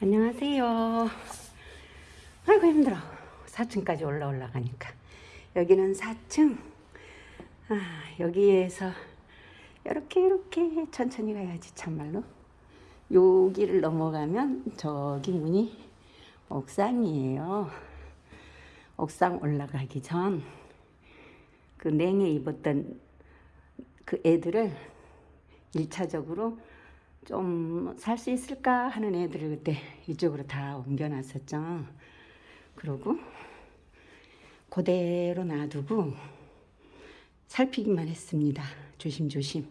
안녕하세요. 아이고 힘들어. 4층까지 올라 올라가니까. 여기는 4층. 아, 여기에서 이렇게 이렇게 천천히 가야지 참말로. 여기를 넘어가면 저기 문이 옥상이에요. 옥상 올라가기 전 그 냉해 입었던 그 애들을 1차적으로 좀 살 수 있을까 하는 애들을 그때 이쪽으로 다 옮겨놨었죠. 그러고 그대로 놔두고 살피기만 했습니다. 조심조심.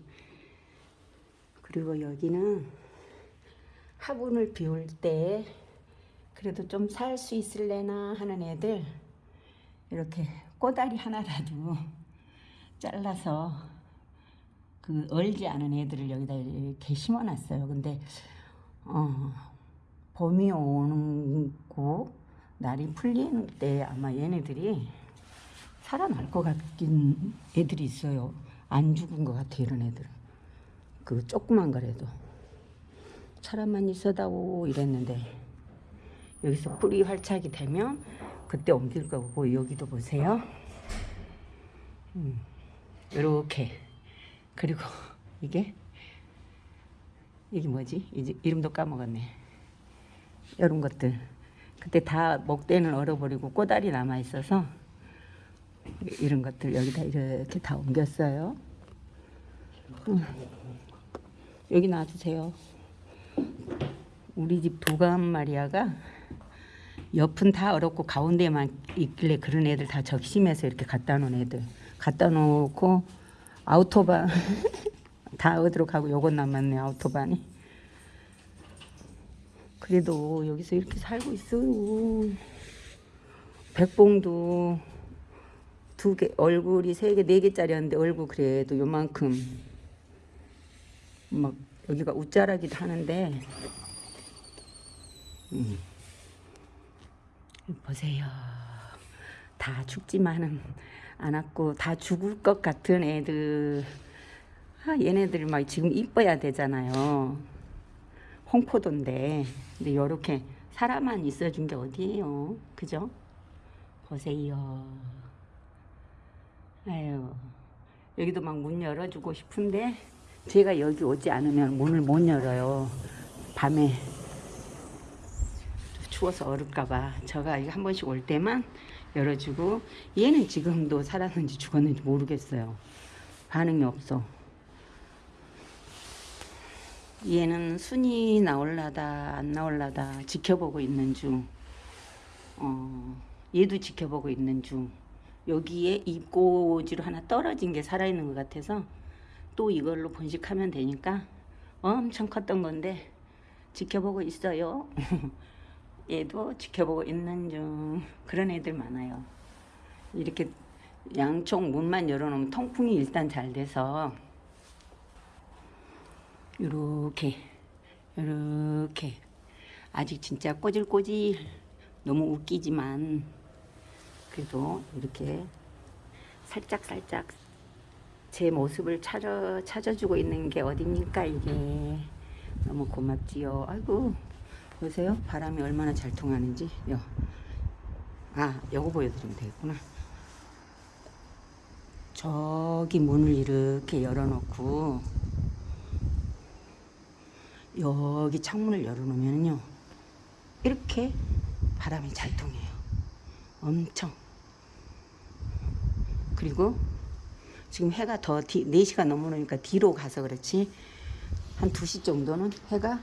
그리고 여기는 화분을 비울 때 그래도 좀 살 수 있을래나 하는 애들 이렇게 꼬다리 하나라도 잘라서 그 얼지 않은 애들을 여기다 이렇게 심어놨어요. 근데 어, 봄이 오는 고 날이 풀리는 때 아마 얘네들이 살아날 것 같긴 애들이 있어요. 안 죽은 것 같아 이런 애들은. 그 조그만 거라도 사람만 있어다오 이랬는데 여기서 뿌리 활착이 되면 그때 옮길 거고 여기도 보세요. 음, 이렇게 그리고 이게 이게 뭐지? 이제 이름도 까먹었네. 이런 것들 그때 다 목대는 얼어버리고 꼬다리 남아 있어서 이런 것들 여기다 이렇게 다 옮겼어요. 음. 여기 놔주세요. 우리 집 도감 마리아가 옆은 다 얼었고 가운데만 있길래 그런 애들 다 적심해서 이렇게 갖다 놓은 애들 갖다 놓고 아우토반. 다 어디로 가고 요건 남았네 아우토반이. 그래도 여기서 이렇게 살고 있어요. 백봉도 두 개 얼굴이 세 개 네 개짜리였는데 얼굴 그래도 요만큼 막 여기가 웃자라기도 하는데. 음. 보세요. 다 죽지만은 않았고 다 죽을 것 같은 애들. 아 얘네들 막 지금 이뻐야 되잖아요. 홍포도인데. 근데 요렇게 사람만 있어준 게 어디예요? 그죠? 보세요. 아유 여기도 막 문 열어주고 싶은데 제가 여기 오지 않으면 문을 못 열어요. 밤에 추워서 얼을까봐 제가 한 번씩 올 때만 열어주고 얘는 지금도 살았는지 죽었는지 모르겠어요. 반응이 없어. 얘는 순이 나올라다 안 나올라다 지켜보고 있는 중. 어, 얘도 지켜보고 있는 중. 여기에 입꼬지로 하나 떨어진 게 살아있는 것 같아서 또 이걸로 번식하면 되니까 엄청 컸던 건데 지켜보고 있어요. 얘도 지켜보고 있는 중. 그런 애들 많아요. 이렇게 양쪽 문만 열어놓으면 통풍이 일단 잘 돼서 이렇게 이렇게. 아직 진짜 꼬질꼬질 너무 웃기지만 그래도 이렇게 살짝살짝 제 모습을 찾아, 찾아주고 있는 게 어딥니까 이게. 너무 고맙지요. 아이고 보세요. 바람이 얼마나 잘 통하는지. 요. 아, 요거 보여드리면 되겠구나. 저기 문을 이렇게 열어놓고 여기 창문을 열어놓으면요 이렇게 바람이 잘 통해요 엄청 그리고 지금 해가 더 뒤, 4시가 넘어오니까 뒤로 가서 그렇지 한 2시 정도는 해가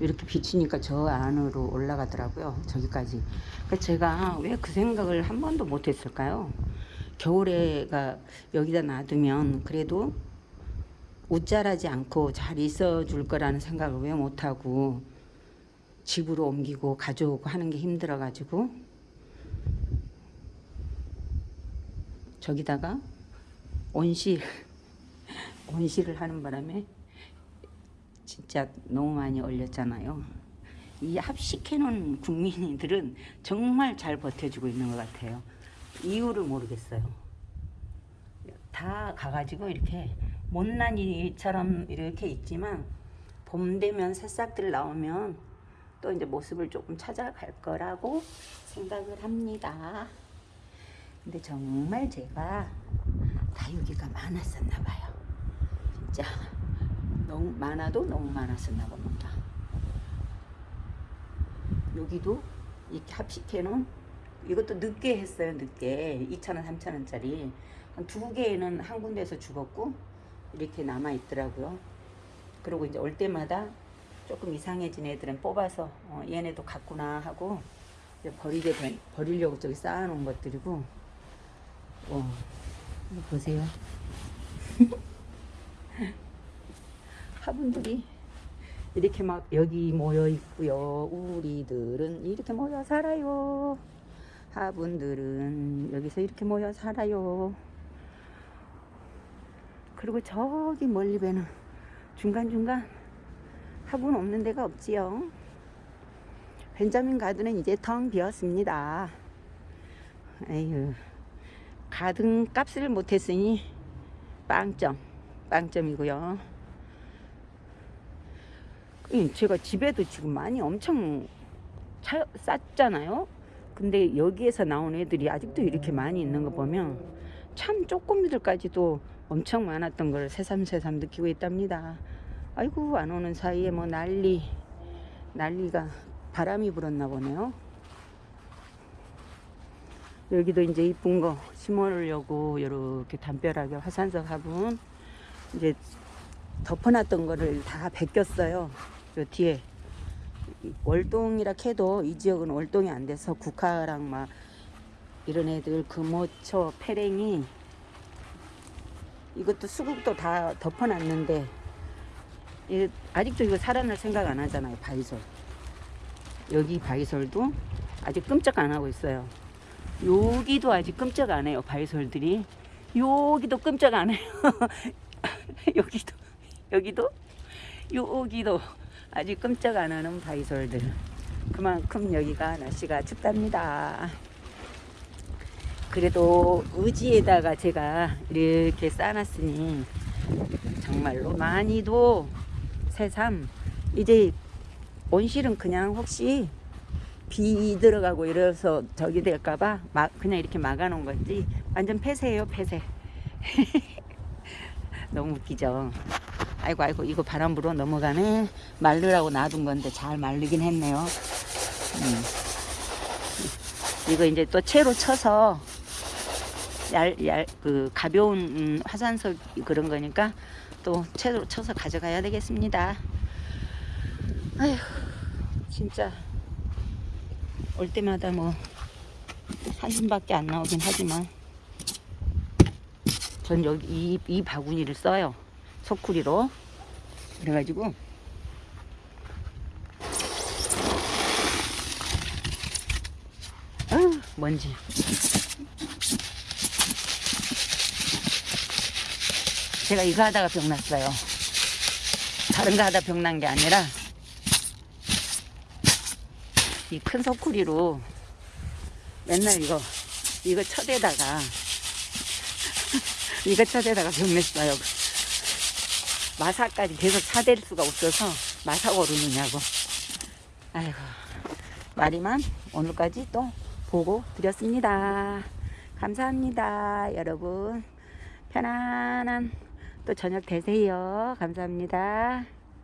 이렇게 비치니까 저 안으로 올라가더라고요. 저기까지. 그러니까 제가 왜 그 생각을 한 번도 못 했을까요? 겨울에가 여기다 놔두면 그래도 웃자라지 않고 잘 있어 줄 거라는 생각을 왜 못하고 집으로 옮기고 가져오고 하는 게 힘들어 가지고 저기다가 온실 온실을 하는 바람에 진짜 너무 많이 올렸잖아요. 이 합식해놓은 국민들은 정말 잘 버텨주고 있는 것 같아요. 이유를 모르겠어요. 다 가가지고 이렇게 못난 이처럼 이렇게 있지만 봄 되면 새싹들 나오면 또 이제 모습을 조금 찾아갈 거라고 생각을 합니다. 근데 정말 제가 다육이가 많았었나 봐요. 진짜 너무 많아도 너무 많았었나 봅니다. 여기도 이렇게 합식해 놓은 이것도 늦게 했어요. 늦게 2,000원, 3,000원짜리 한 두 개는 한 군데에서 죽었고 이렇게 남아 있더라고요. 그리고 이제 올 때마다 조금 이상해진 애들은 뽑아서 어, 얘네도 갔구나 하고 버리게 된, 버리려고 저기 쌓아놓은 것들이고 어, 보세요. 화분들이 이렇게 막 여기 모여 있고요. 우리들은 이렇게 모여 살아요. 화분들은 여기서 이렇게 모여 살아요. 그리고 저기 멀리 배는 중간중간 화분 없는 데가 없지요. 벤자민 가든은 이제 텅 비었습니다. 에휴, 가든 값을 못했으니 빵점, 빵점이고요. 음, 제가 집에도 지금 많이 엄청 차, 쌌잖아요. 근데 여기에서 나온 애들이 아직도 이렇게 많이 있는 거 보면 참 쪼꼬미들까지도 엄청 많았던 걸 새삼새삼 느끼고 있답니다. 아이고 안 오는 사이에 뭐 난리 난리가 바람이 불었나 보네요. 여기도 이제 이쁜 거 심어놓으려고 이렇게 담벼락에 화산석 화분 이제 덮어놨던 거를 다 벗겼어요. 요 뒤에 월동이라 해도 이 지역은 월동이 안 돼서 국화랑 막 이런 애들 금호초 페랭이 이것도 수국도 다 덮어놨는데 이- 아직도 이거 살아날 생각 안 하잖아요 바이솔. 여기 바이솔도 아직 끔찍 안 하고 있어요. 여기도 아직 끔찍 안 해요 바이솔들이. 여기도 끔찍 안 해요. 여기도 여기도 여기도 아직 끔찍 안 하는 바이솔들. 그만큼 여기가 날씨가 춥답니다. 그래도 의지에다가 제가 이렇게 쌓아놨으니 정말로 많이도 새삼 이제 온실은 그냥 혹시 비 들어가고 이래서 저기 될까봐 막 그냥 이렇게 막아놓은 건지. 완전 폐쇄예요 폐쇄. 너무 웃기죠 아이고 아이고 이거 바람 불어 넘어가네 말르라고 놔둔 건데 잘 말르긴 했네요 음. 이거 이제 또 채로 쳐서 얇, 얇, 그 가벼운 음, 화산석 그런 거니까 또 채로 쳐서 가져가야 되겠습니다. 아휴, 진짜 올 때마다 뭐 한숨밖에 안 나오긴 하지만 전 여기 이, 이 바구니를 써요. 소쿠리로. 그래가지고 아유, 먼지. 제가 이거 하다가 병났어요. 다른 거 하다 병난 게 아니라 이 큰 소쿠리로 맨날 이거 이거 쳐대다가 이거 쳐대다가 병냈어요. 마사까지 계속 차댈 수가 없어서 마사 오르느냐고. 아이고 말이만 오늘까지 또 보고 드렸습니다. 감사합니다, 여러분. 편안한 또 저녁 되세요. 감사합니다.